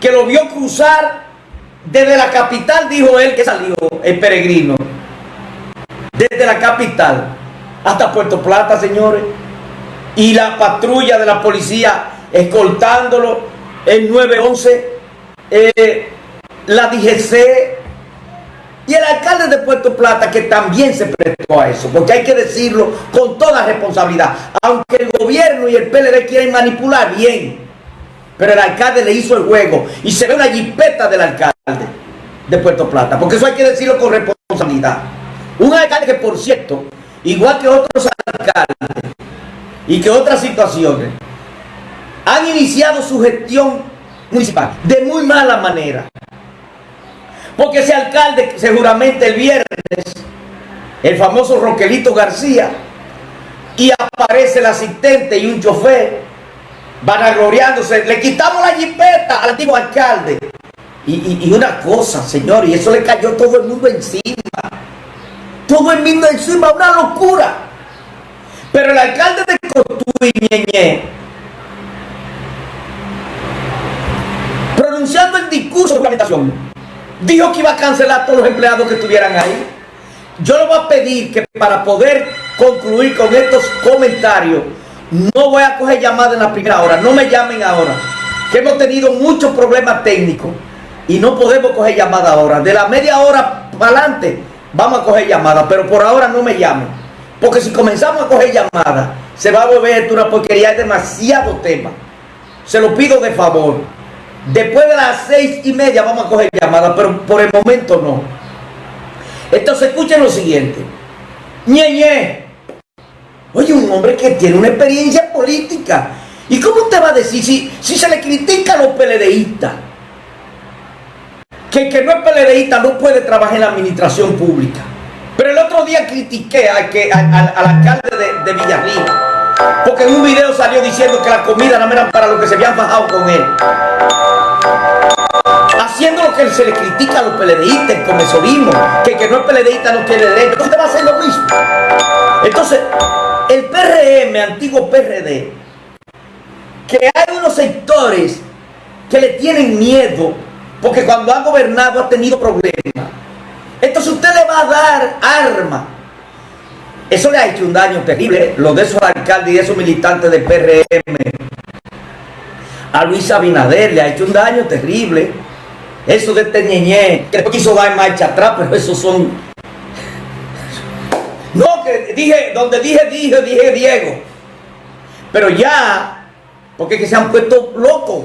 que lo vio cruzar desde la capital, dijo él que salió el peregrino. Desde la capital hasta Puerto Plata, señores. Y la patrulla de la policía escoltándolo, el 911, eh, la DGC y el alcalde de Puerto Plata que también se prestó a eso, porque hay que decirlo con toda responsabilidad. Aunque el gobierno y el PLD quieren manipular, bien. Pero el alcalde le hizo el juego y se ve una jipeta del alcalde de Puerto Plata, porque eso hay que decirlo con responsabilidad. Un alcalde que, por cierto, igual que otros alcaldes y que otras situaciones, han iniciado su gestión municipal de muy mala manera. Porque ese alcalde seguramente el viernes, el famoso Roquelito García, y aparece el asistente y un chofer, vanagloriándose, le quitamos la jipeta al antiguo alcalde. Y, y, una cosa, señor, y eso le cayó todo el mundo encima. Todo el mundo encima, una locura. Pero el alcalde de Cotuí, pronunciando el discurso de organización, dijo que iba a cancelar a todos los empleados que estuvieran ahí. Yo le voy a pedir que para poder concluir con estos comentarios, no voy a coger llamadas en la primera hora, no me llamen ahora, que hemos tenido muchos problemas técnicos y no podemos coger llamadas ahora. De la media hora para adelante vamos a coger llamadas, pero por ahora no me llamen. Porque si comenzamos a coger llamadas, se va a volver una porquería, hay demasiado tema. Se lo pido de favor. Después de las seis y media vamos a coger llamadas, pero por el momento no. Entonces escuchen lo siguiente. Ñe, Oye, un hombre que tiene una experiencia política. ¿Y cómo usted va a decir si, si se le critica a los PLDistas? que el que no es PLDista no puede trabajar en la administración pública. Pero el otro día critiqué al, que, al, alcalde de, de porque en un video salió diciendo que la comida no era para lo que se habían bajado con él. Haciendo lo que se le critica a los PLDistas, el comesorismo, que el que no es PLDista no tiene derecho. Usted va a hacer lo mismo. Entonces, PRM, antiguo PRD, que hay unos sectores que le tienen miedo porque cuando ha gobernado ha tenido problemas. Entonces usted le va a dar arma. Eso le ha hecho un daño terrible, lo de esos alcaldes y esos militantes del PRM. A Luis Abinader le ha hecho un daño terrible. Eso de este ñeñé, que quiso dar marcha atrás, pero esos son... No, que dije, donde dije, dije, dije Diego. Pero ya, porque que se han puesto locos.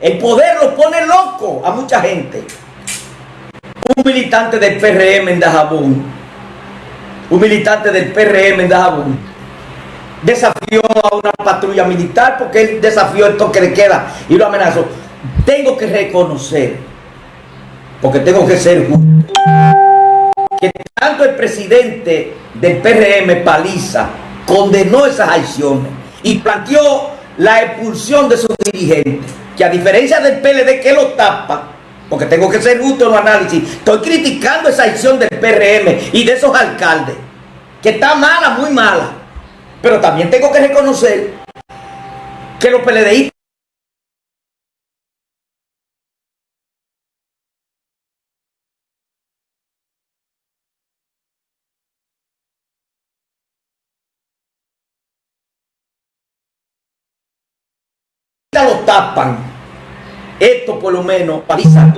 El poder lo pone loco a mucha gente. Un militante del PRM en Dajabón, un militante del PRM en Dajabón, desafió a una patrulla militar porque él desafió el toque de queda y lo amenazó. Tengo que reconocer, porque tengo que ser justo, que tanto el presidente del PRM, Paliza, condenó esas acciones y planteó la expulsión de sus dirigentes que a diferencia del PLD que lo tapa, porque tengo que ser justo en los análisis, estoy criticando esa acción del PRM y de esos alcaldes, que está mala, muy mala. Pero también tengo que reconocer que los PLDistas lo tapan. Esto por lo menos paliza.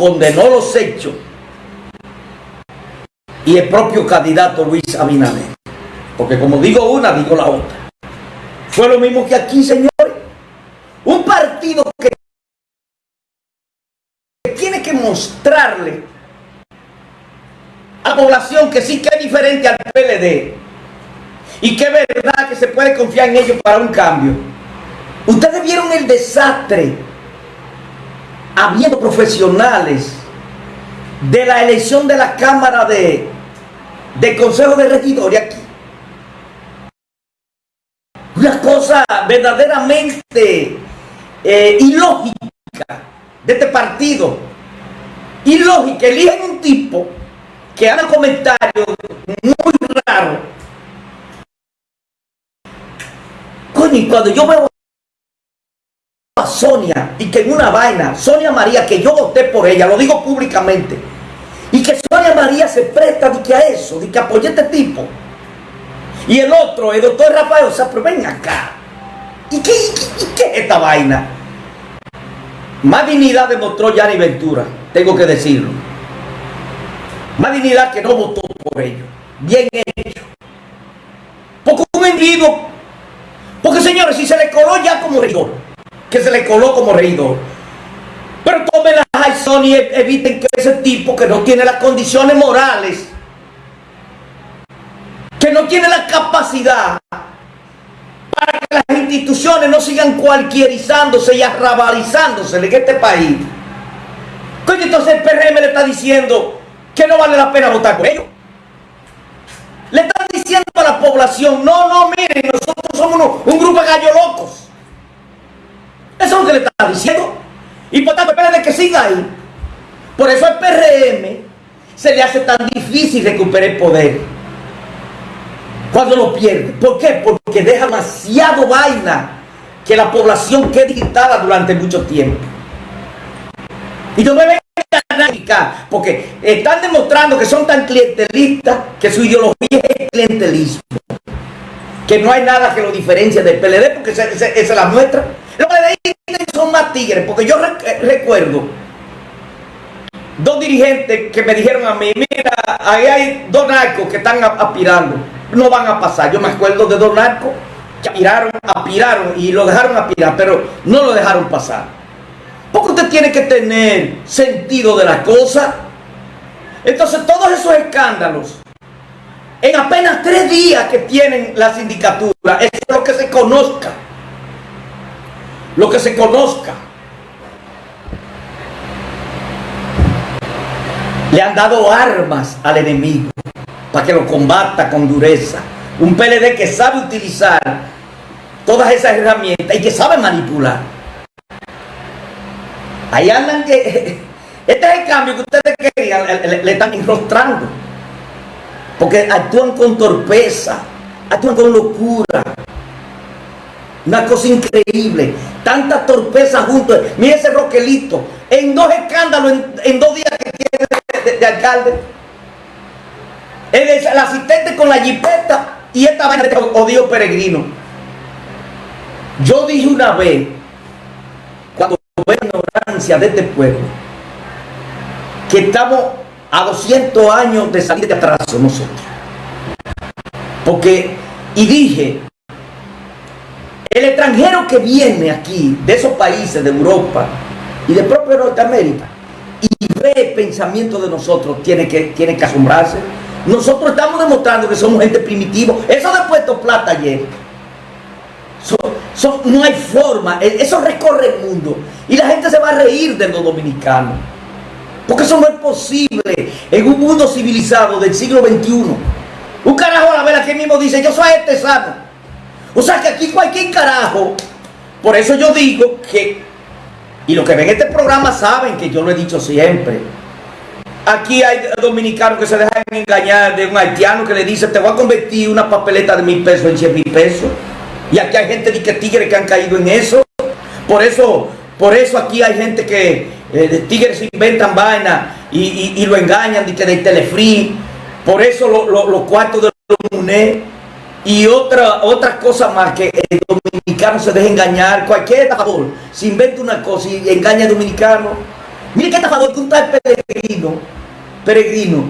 Condenó los hechos y el propio candidato Luis Abinader. Porque como digo una, digo la otra. Fue lo mismo que aquí, señores. Un partido que tiene que mostrarle a la población que sí que es diferente al PLD y que es verdad que se puede confiar en ellos para un cambio. Ustedes vieron el desastre habiendo profesionales de la elección de la Cámara de, de Consejo de Regidores aquí. Una cosa verdaderamente eh, ilógica de este partido. Ilógica, eligen un tipo que haga comentarios muy raros. Coño, y cuando yo veo Sonia y que en una vaina, Sonia María, que yo voté por ella, lo digo públicamente, y que Sonia María se presta de que a eso, de que apoye a este tipo. Y el otro, el doctor Rafael, o sea, pero ven acá. ¿Y qué, y qué, es esta vaina? Más dignidad demostró Yanni Ventura, tengo que decirlo. Más dignidad que no votó por ello. Bien hecho. Porque un individuo, porque señores, si se le coló ya como regidor, que se le coló como regidor, pero tomen las y eviten que ese tipo que no tiene las condiciones morales, que no tiene la capacidad para que las instituciones no sigan cualquierizándose y arrabalizándose en este país. Coño, entonces el PRM le está diciendo que no vale la pena votar por ellos. Le están diciendo a la población, no, no, miren, nosotros somos un grupo de gallos locos. Eso es lo que le está diciendo. Y por tanto, espera de que siga ahí. Por eso al PRM se le hace tan difícil recuperar el poder. Cuando lo pierde. ¿Por qué? Porque deja demasiado vaina que la población quede digitada durante mucho tiempo. Y no me vengan a porque están demostrando que son tan clientelistas que su ideología es clientelismo. Que no hay nada que lo diferencie del PLD porque se, se la muestra. Los PLD son más tigres, porque yo eh, recuerdo dos dirigentes que me dijeron a mí, mira, ahí hay dos narcos que están aspirando, no van a pasar. Yo me acuerdo de dos narcos que aspiraron, aspiraron y lo dejaron aspirar, pero no lo dejaron pasar. Porque usted tiene que tener sentido de la cosa. Entonces todos esos escándalos, en apenas tres días que tienen la sindicatura, es lo que se conozca lo que se conozca. Le han dado armas al enemigo para que lo combata con dureza. Un PLD que sabe utilizar todas esas herramientas y que sabe manipular. Ahí andan que... Este es el cambio que ustedes querían, le, están enrostrando. Porque actúan con torpeza, actúan con locura, una cosa increíble. Tanta torpeza junto. Mira ese Roquelito. En dos escándalos, en, dos días que tiene de, alcalde. El, asistente con la jipeta y esta vaina de odio peregrino. Yo dije una vez, cuando tuve ignorancia de este pueblo, que estamos a 200 años de salir de atraso nosotros. Porque, y dije, el extranjero que viene aquí, de esos países de Europa y de propio Norteamérica, y ve el pensamiento de nosotros, tiene que, tiene que asombrarse. Nosotros estamos demostrando que somos gente primitiva. Eso de Puerto Plata ayer. no hay forma. E, eso recorre el mundo. Y la gente se va a reír de los dominicanos. Porque eso no es posible en un mundo civilizado del siglo XXI. Un carajo a la vela que mismo dice, yo soy este sano. O sea que aquí cualquier carajo, por eso yo digo que, y los que ven este programa saben que yo lo he dicho siempre, aquí hay dominicanos que se dejan engañar de un haitiano que le dice, te voy a convertir una papeleta de mil pesos en cien mil pesos. Y aquí hay gente de que tigres que han caído en eso. Por eso, por eso aquí hay gente que eh, tigres inventan vaina y, lo engañan de que de telefree. Por eso los cuartos de los MUNE y otra, otra cosa más que el dominicano se deja engañar, cualquier estafador se inventa una cosa y engaña al dominicano. Mire qué estafador que un tal peregrino, peregrino,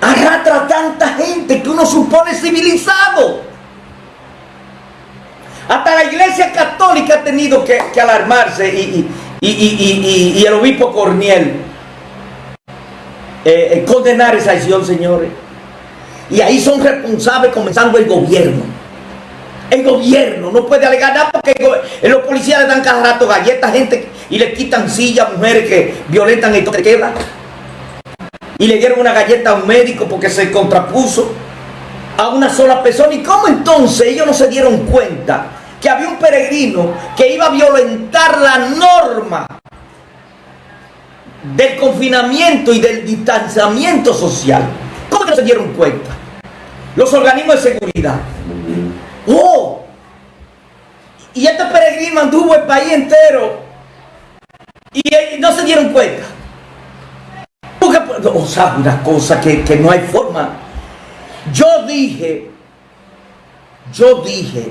arrastra a tanta gente que uno supone civilizado. Hasta la iglesia católica ha tenido que, alarmarse y, y, el obispo Corniel eh, eh, condenar esa acción, señores. Y ahí son responsables comenzando el gobierno. El gobierno no puede alegar nada porque los policías le dan cada rato galletas a gente y le quitan sillas, mujeres que violentan y todo queda. y le dieron una galleta a un médico porque se contrapuso a una sola persona. ¿Y cómo entonces ellos no se dieron cuenta que había un peregrino que iba a violentar la norma del confinamiento y del distanciamiento social? ¿Cómo que no se dieron cuenta? Los organismos de seguridad. ¡Oh! Y este peregrino anduvo el país entero y, no se dieron cuenta. Porque, o sea, una cosa que, que no hay forma. Yo dije, yo dije,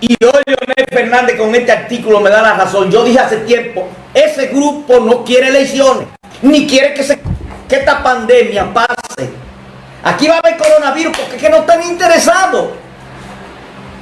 y hoy Leonel Fernández con este artículo me da la razón. Yo dije hace tiempo, ese grupo no quiere elecciones, ni quiere que, se, que esta pandemia pase. Aquí va a haber coronavirus porque es que no están interesados.